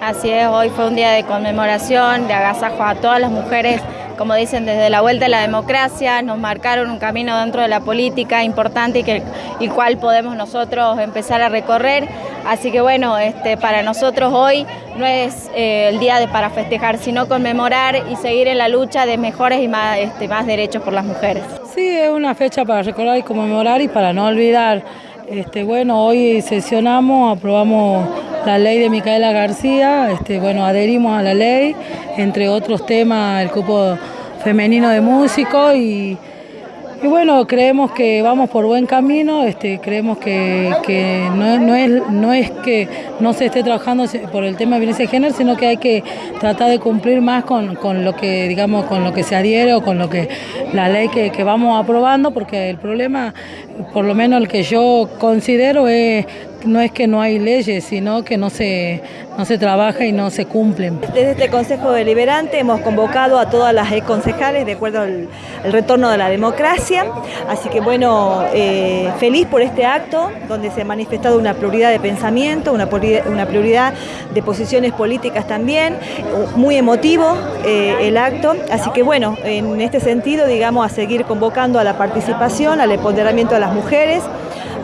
Así es, hoy fue un día de conmemoración, de agasajo a todas las mujeres, como dicen, desde la vuelta a la democracia, nos marcaron un camino dentro de la política importante y que y cual podemos nosotros empezar a recorrer. Así que bueno, este, para nosotros hoy no es eh, el día de, para festejar, sino conmemorar y seguir en la lucha de mejores y más, este, más derechos por las mujeres. Sí, es una fecha para recordar y conmemorar y para no olvidar. Este, bueno, hoy sesionamos, aprobamos la ley de Micaela García, este, bueno, adherimos a la ley, entre otros temas el cupo femenino de músicos y, bueno, creemos que vamos por buen camino, este, creemos que, no, es, que no se esté trabajando por el tema de violencia de género, sino que hay que tratar de cumplir más con, lo que digamos con lo que se adhiere o con lo que la ley que vamos aprobando, porque el problema, por lo menos el que yo considero es no es que no hay leyes, sino que no se, no se trabaja y no se cumplen. Desde este Consejo Deliberante hemos convocado a todas las concejales de acuerdo al, retorno de la democracia, así que bueno, eh, feliz por este acto donde se ha manifestado una prioridad de pensamiento, una, una prioridad de posiciones políticas también, muy emotivo eh, el acto, así que bueno, en este sentido digamos a seguir convocando a la participación, al empoderamiento de las mujeres,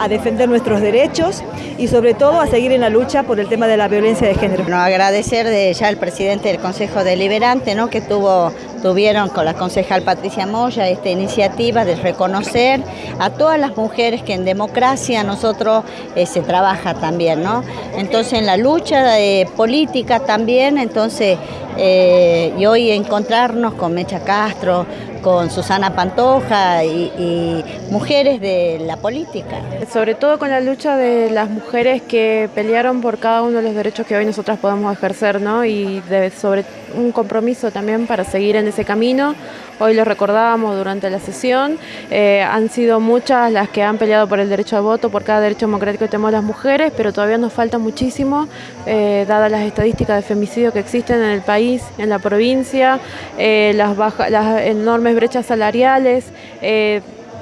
a defender nuestros derechos y sobre todo a seguir en la lucha por el tema de la violencia de género. Bueno, agradecer de ya al presidente del Consejo Deliberante ¿no? que tuvo, tuvieron con la concejal Patricia Moya esta iniciativa de reconocer a todas las mujeres que en democracia nosotros eh, se trabaja también, ¿no? Entonces en la lucha de política también, entonces eh, y hoy encontrarnos con Mecha Castro, con Susana Pantoja y, mujeres de la política. Sobre todo con la lucha de las mujeres que pelearon por cada uno de los derechos que hoy nosotras podemos ejercer, ¿no? Y de, sobre un compromiso también para seguir en ese camino. Hoy lo recordábamos durante la sesión, eh, han sido muchas las que han peleado por el derecho al voto, por cada derecho democrático que tenemos las mujeres, pero todavía nos falta muchísimo, eh, dadas las estadísticas de femicidio que existen en el país, en la provincia, eh, las, baja, las enormes brechas salariales,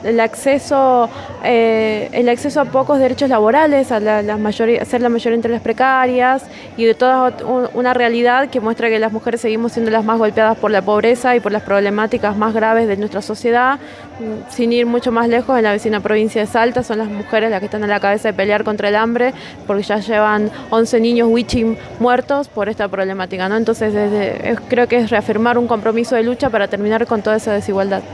el acceso, eh, el acceso a pocos derechos laborales, a, la, la mayoría, ser la mayoría entre las precarias y de toda una realidad que muestra que las mujeres seguimos siendo las más golpeadas por la pobreza y por las problemáticas más graves de nuestra sociedad. Sin ir mucho más lejos, en la vecina provincia de Salta son las mujeres las que están a la cabeza de pelear contra el hambre porque ya llevan 11 niños wichim muertos por esta problemática. ¿no? Entonces desde, creo que es reafirmar un compromiso de lucha para terminar con toda esa desigualdad.